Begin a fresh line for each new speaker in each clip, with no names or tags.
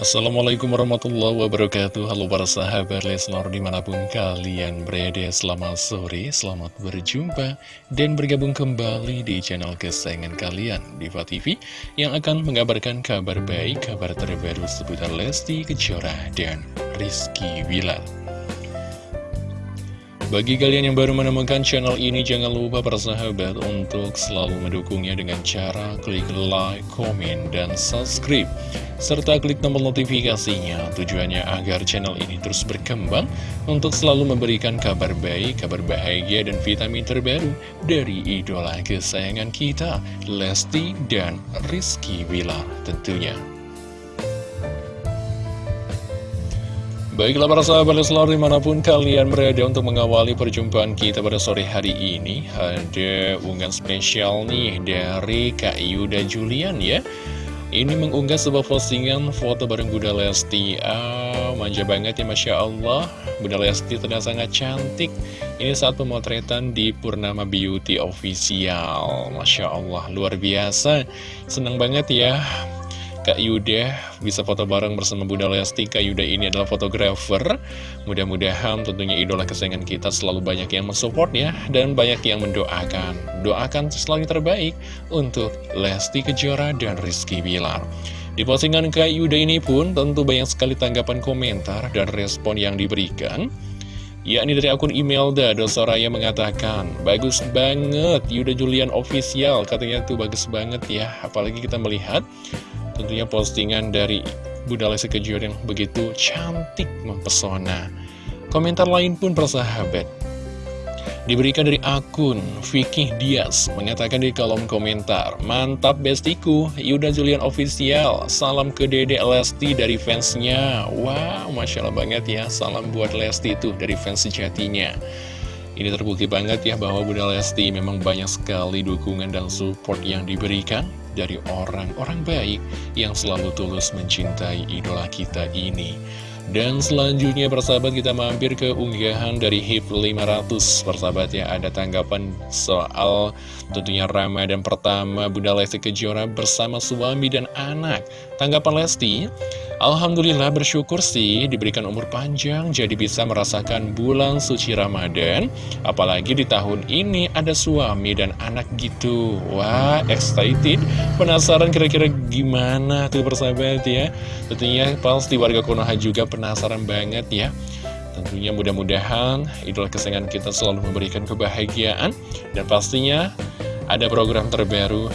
Assalamualaikum warahmatullahi wabarakatuh. Halo para sahabat Leslar di mana pun kalian berada Selamat sore, selamat berjumpa Dan bergabung kembali di channel kesayangan kalian Diva TV Yang akan mengabarkan kabar baik Kabar terbaru seputar Lesti Kejora dan Rizky Bilal bagi kalian yang baru menemukan channel ini, jangan lupa persahabat untuk selalu mendukungnya dengan cara klik like, komen, dan subscribe. Serta klik tombol notifikasinya, tujuannya agar channel ini terus berkembang untuk selalu memberikan kabar baik, kabar bahagia, dan vitamin terbaru dari idola kesayangan kita, Lesti dan Rizky Wila tentunya. Baiklah para sahabat Leslar di mana pun kalian berada untuk mengawali perjumpaan kita pada sore hari ini Ada unggahan spesial nih dari Kak Yuda Julian ya. Ini mengunggah sebuah postingan foto bareng Bunda Lesti. Ah, manja banget ya Masya Allah. Bunda Lesti ternyata sangat cantik. Ini saat pemotretan di Purnama Beauty Official. Masya Allah, luar biasa. Senang banget ya Kak Yuda. Bisa foto bareng bersama Bunda Lesti. Kak Yuda ini adalah fotografer. Mudah-mudahan tentunya idola kesayangan kita selalu banyak yang mensupport ya Dan banyak yang mendoakan. Doakan selalu terbaik untuk Lesti Kejora dan Rizky Bilar. Di postingan Kak Yuda ini pun tentu banyak sekali tanggapan komentar dan respon yang diberikan. Yakni dari akun email Dado Soraya mengatakan bagus banget Yuda Julian official. Katanya tuh bagus banget ya apalagi kita melihat tentunya postingan dari Bunda Lesti Kejora yang begitu cantik mempesona. Komentar lain pun persahabat. Diberikan dari akun Vicky Diaz mengatakan di kolom komentar Mantap bestiku, Yuda Julian Official Salam ke Dede Lesti dari fansnya Wow, Masya Allah banget ya Salam buat Lesti itu dari fans sejatinya Ini terbukti banget ya bahwa Bunda Lesti memang banyak sekali dukungan dan support yang diberikan dari orang-orang baik yang selalu tulus mencintai idola kita ini. Dan selanjutnya persahabat kita mampir ke unggahan dari HIP 500 Persahabat ya ada tanggapan soal tentunya Ramadan pertama Bunda Lesti Kejora bersama suami dan anak Tanggapan Lesti Alhamdulillah bersyukur sih diberikan umur panjang jadi bisa merasakan bulan suci Ramadan. Apalagi di tahun ini ada suami dan anak gitu. Wah excited. Penasaran kira-kira gimana tuh persahabat ya? Tentunya pasti warga Konoha juga penasaran banget ya. Tentunya mudah-mudahan idola kesayangan kita selalu memberikan kebahagiaan. Dan pastinya ada program terbaru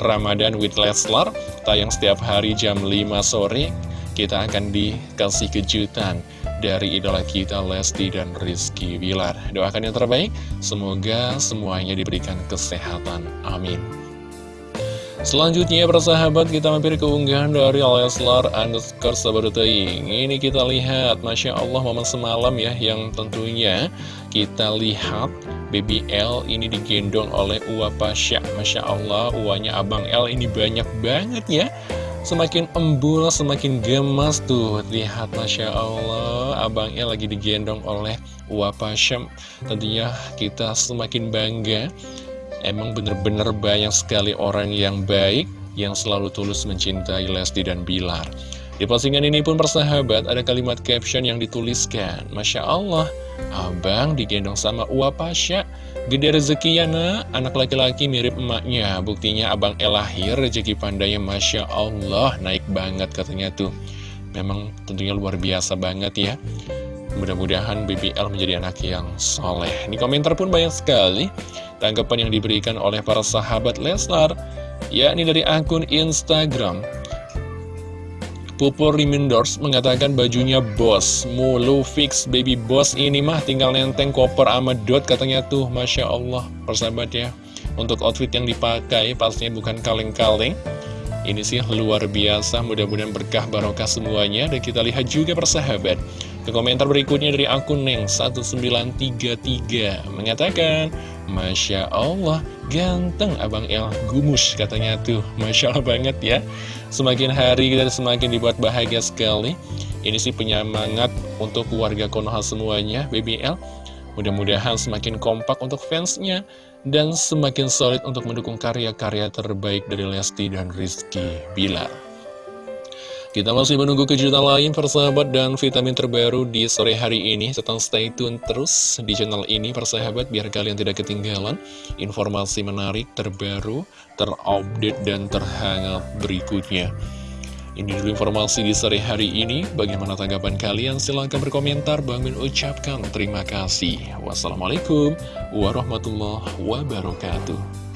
Ramadan with Leslar Tayang setiap hari jam 5 sore kita akan dikasih kejutan dari idola kita Lesti dan Rizky Bilar. Doakan yang terbaik, semoga semuanya diberikan kesehatan. Amin. Selanjutnya persahabat kita mampir ke unggahan dari Leslar underscore sabarutaying Ini kita lihat Masya Allah momen semalam ya yang tentunya kita lihat Baby L ini digendong oleh Uwa Pasha Masya Allah uanya Abang L ini banyak banget ya Semakin embul, semakin gemas tuh. Lihat Masya Allah Abang El lagi digendong oleh Wapa Syam. Tentunya kita semakin bangga. Emang bener-bener banyak sekali orang yang baik Yang selalu tulus mencintai Lesti dan Bilar Di postingan ini pun persahabat Ada kalimat caption yang dituliskan Masya Allah Abang digendong sama Uwapasya Gede rezeki ya nak, anak laki-laki mirip emaknya. Buktinya abang El lahir, rezeki pandanya Masya Allah Naik banget katanya tuh. Memang tentunya luar biasa banget ya. Mudah-mudahan BBL menjadi anak yang soleh. Ini komentar pun banyak sekali. Tanggapan yang diberikan oleh para sahabat Leslar yakni dari akun Instagram Pupur Rimindors mengatakan bajunya bos. Mulu fix baby boss ini mah tinggal nenteng koper sama dot katanya tuh. Masya Allah persahabat ya. Untuk outfit yang dipakai pastinya bukan kaleng-kaleng. Ini sih luar biasa mudah-mudahan berkah barokah semuanya. Dan kita lihat juga persahabat. Ke komentar berikutnya dari akun Neng1933 Mengatakan Masya Allah ganteng Abang El Gumus katanya tuh. Masya Allah banget ya Semakin hari kita semakin dibuat bahagia sekali. Ini sih penyemangat untuk keluarga Konoha semuanya BBL Mudah-mudahan semakin kompak untuk fansnya Dan semakin solid untuk mendukung karya-karya terbaik dari Lesti dan Rizky Bilar Kita masih menunggu kejutan lain persahabat dan vitamin terbaru di sore hari ini. Tetap stay tune terus di channel ini persahabat biar kalian tidak ketinggalan Informasi menarik terbaru, terupdate dan terhangat berikutnya. Ini dulu informasi di sore hari ini. Bagaimana tanggapan kalian? Silahkan berkomentar. Bang Min ucapkan terima kasih. Wassalamualaikum warahmatullahi wabarakatuh